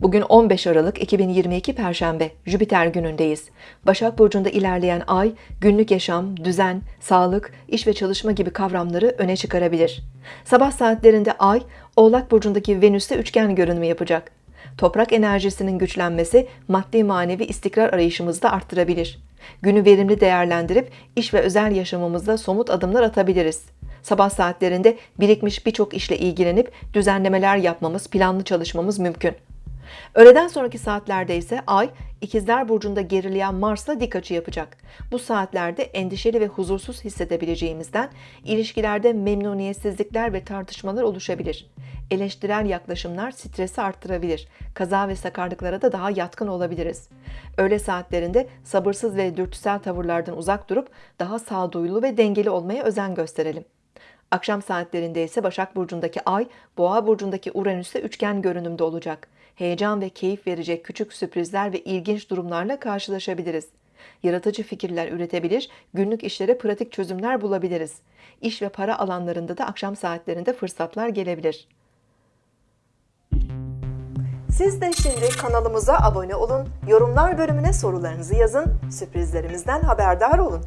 Bugün 15 Aralık 2022 Perşembe, Jüpiter günündeyiz. Başak Burcu'nda ilerleyen ay, günlük yaşam, düzen, sağlık, iş ve çalışma gibi kavramları öne çıkarabilir. Sabah saatlerinde ay, Oğlak Burcu'ndaki Venüs'te üçgen görünümü yapacak. Toprak enerjisinin güçlenmesi maddi manevi istikrar arayışımızı da arttırabilir. Günü verimli değerlendirip iş ve özel yaşamımızda somut adımlar atabiliriz. Sabah saatlerinde birikmiş birçok işle ilgilenip düzenlemeler yapmamız, planlı çalışmamız mümkün. Öğleden sonraki saatlerde ise Ay, İkizler Burcu'nda gerileyen Mars'la dik açı yapacak. Bu saatlerde endişeli ve huzursuz hissedebileceğimizden ilişkilerde memnuniyetsizlikler ve tartışmalar oluşabilir. Eleştirel yaklaşımlar stresi arttırabilir. Kaza ve sakarlıklara da daha yatkın olabiliriz. Öğle saatlerinde sabırsız ve dürtüsel tavırlardan uzak durup daha sağduyulu ve dengeli olmaya özen gösterelim. Akşam saatlerinde ise Başak Burcu'ndaki Ay, Boğa Burcu'ndaki Uranüs'te üçgen görünümde olacak. Heyecan ve keyif verecek küçük sürprizler ve ilginç durumlarla karşılaşabiliriz. Yaratıcı fikirler üretebilir, günlük işlere pratik çözümler bulabiliriz. İş ve para alanlarında da akşam saatlerinde fırsatlar gelebilir. Siz de şimdi kanalımıza abone olun, yorumlar bölümüne sorularınızı yazın, sürprizlerimizden haberdar olun.